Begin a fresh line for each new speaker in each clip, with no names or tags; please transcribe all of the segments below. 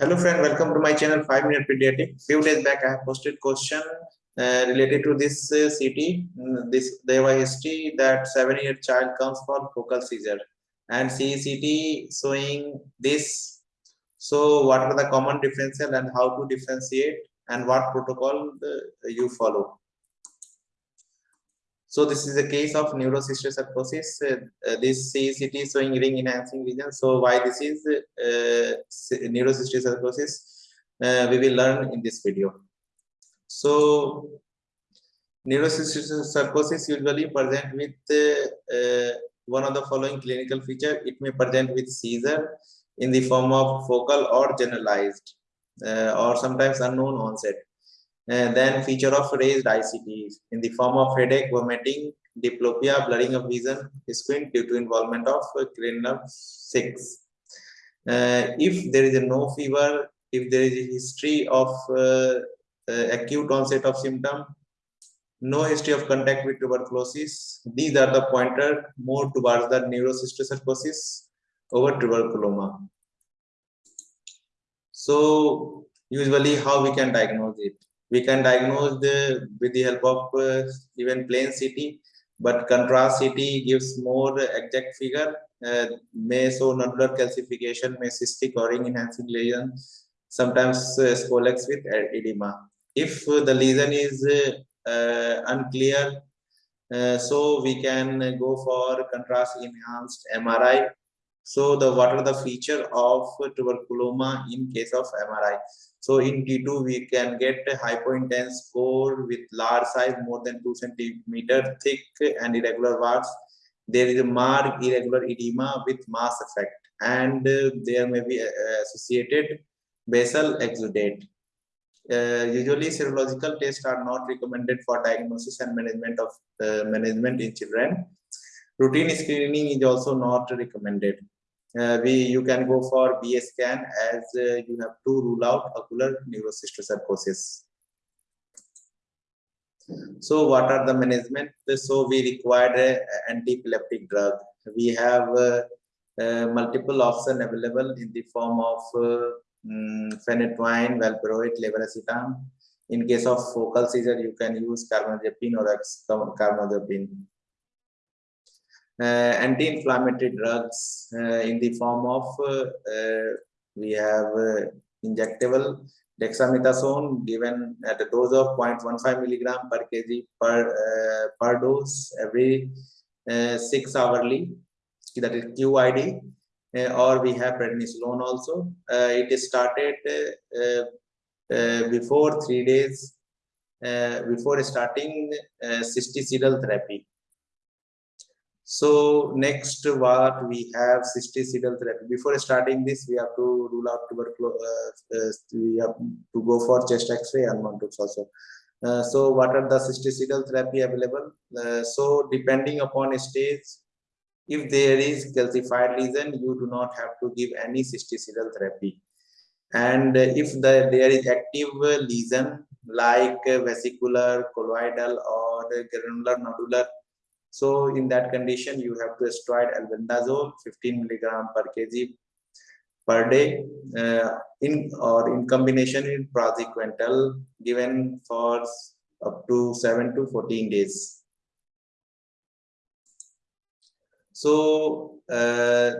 Hello friend, welcome to my channel 5 Minute Pediatric. Few days back I have posted question uh, related to this uh, city, mm, this Deva history that 7-year child comes for focal seizure and CECT showing this. So what are the common differential and how to differentiate and what protocol uh, you follow. So this is a case of neurocysticercosis. Uh, uh, this CECT is showing ring enhancing lesion. So why this is uh, neurocysticercosis, uh, we will learn in this video. So neurocysticercosis usually present with uh, uh, one of the following clinical feature. It may present with seizure in the form of focal or generalized uh, or sometimes unknown onset and then feature of raised ICTs in the form of headache, vomiting, diplopia, blurring of vision, squint due to involvement of cranial 6. Uh, if there is a no fever, if there is a history of uh, uh, acute onset of symptom, no history of contact with tuberculosis, these are the pointer more towards the neurocysticercosis over tuberculoma. So usually how we can diagnose it? We can diagnose the with the help of uh, even plain CT but contrast CT gives more exact figure uh, may show nodular calcification may cystic or ring enhancing lesion sometimes uh, scolex with edema. If uh, the lesion is uh, uh, unclear so we can go for contrast enhanced MRI so the what are the feature of tuberculoma in case of MRI so in T2, we can get a hypointense core with large size, more than 2 centimeter thick and irregular warts. There is a marked irregular edema with mass effect and uh, there may be uh, associated basal exudate. Uh, usually serological tests are not recommended for diagnosis and management of uh, management in children. Routine screening is also not recommended uh, we you can go for BA scan as uh, you have to rule out ocular neurocysticercosis. So what are the management? So we require an anti-epileptic drug. We have uh, uh, multiple options available in the form of um, phenytoin, valproate, levetiracetam. In case of focal seizure, you can use carbamazepine or carbamazepine. Uh, anti-inflammatory drugs uh, in the form of uh, we have injectable dexamethasone given at a dose of 0.15 milligram per kg per per dose every six hourly that is QID uh, or we have prednisolone also. Uh, it is started uh, before three days before starting uh, cysticidal therapy. So next what we have cysticidal therapy. Before starting this, we have to rule out tuberculosis. Uh, uh, we have to go for chest X-ray and Mantoux also. Uh, so what are the cysticidal therapy available? Uh, so depending upon stage, if there is calcified lesion, you do not have to give any cysticidal therapy. And if the, there is active lesion like vesicular, colloidal, or granular nodular so in that condition, you have to steroid albendazole 15 milligram per kg per day uh, in or in combination with praziquantel given for up to 7 to 14 days. So uh,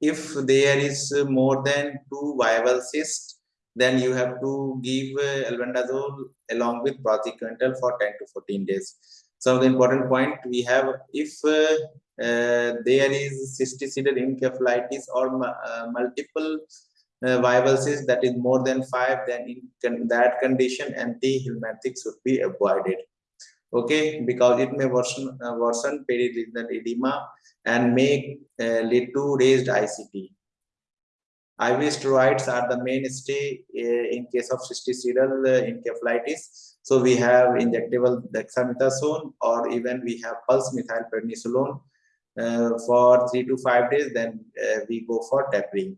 if there is more than two viable cysts, then you have to give uh, albendazole along with praziquantel for 10 to 14 days so the important point. We have if uh, uh, there is cysticercal encephalitis or uh, multiple uh, cysts that is more than five then in that condition anti-helminthic should be avoided. Okay? Because it may worsen uh, worsen edema and may uh, lead to raised ict IV steroids are the mainstay uh, in case of cysticercal uh, encephalitis so we have injectable dexamethasone or even we have pulse methylprednisolone uh, for three to five days, then uh, we go for tapering.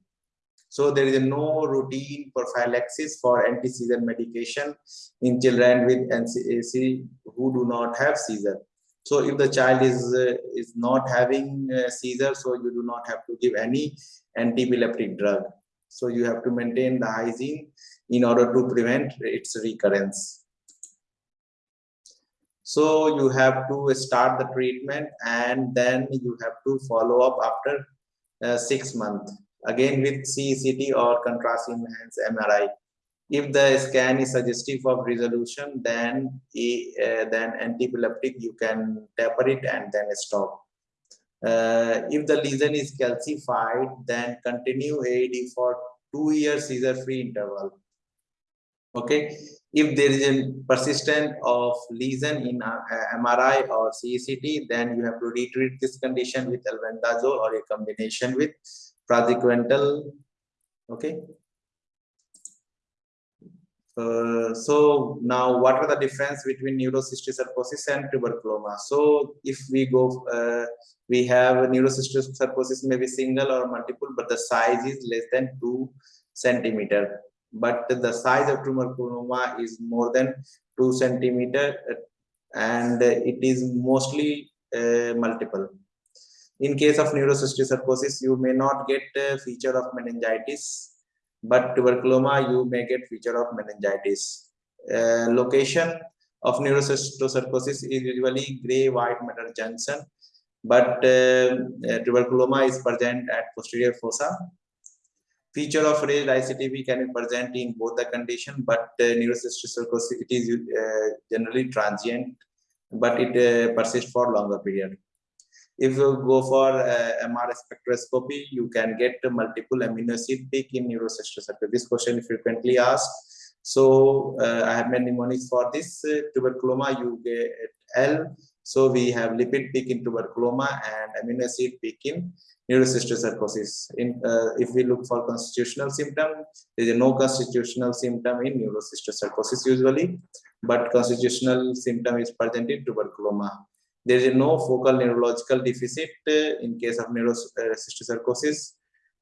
So there is no routine prophylaxis for anti-seizure medication in children with NCAC who do not have seizure. So if the child is uh, is not having seizure, so you do not have to give any anti-epileptic drug. So you have to maintain the hygiene in order to prevent its recurrence. So you have to start the treatment and then you have to follow up after uh, six months again with CECT or contrast enhanced MRI. If the scan is suggestive of resolution, then uh, then antiepileptic you can taper it and then stop. Uh, if the lesion is calcified, then continue AED for two years seizure-free interval. Okay, if there is a persistent of lesion in uh, MRI or CECT, then you have to retreat this condition with albendazole or a combination with praziquantel. Okay. Uh, so now what are the difference between neurocysticercosis and tuberculoma so if we go uh, we have neurocysticercosis maybe single or multiple but the size is less than two centimeter but the size of tumor tuberculoma is more than two centimeter and it is mostly uh, multiple. In case of neurocysticercosis you may not get a feature of meningitis but tuberculoma you may get feature of meningitis. Uh, location of neurocysticercosis is usually gray white matter junction but uh, tuberculoma is present at posterior fossa feature of raised ICTP can be present in both the condition but uh, neurocysticercosis it is uh, generally transient but it uh, persists for longer period if you go for uh, MR spectroscopy, you can get multiple amino acid peak in neurocysticercosis. This question is frequently asked. So uh, I have many mnemonics for this uh, tuberculoma. You get L. So we have lipid peak in tuberculoma and amino acid peak in neurocysticercosis. In uh, if we look for constitutional symptom, there is no constitutional symptom in neurocysticercosis usually, but constitutional symptom is present in tuberculoma there is no focal neurological deficit uh, in case of neurocysticercosis,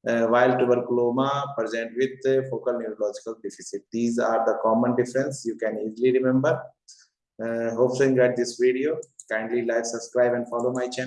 uh, while tuberculoma present with uh, focal neurological deficit. These are the common difference you can easily remember. Uh, hope you enjoyed this video. Kindly like, subscribe and follow my channel.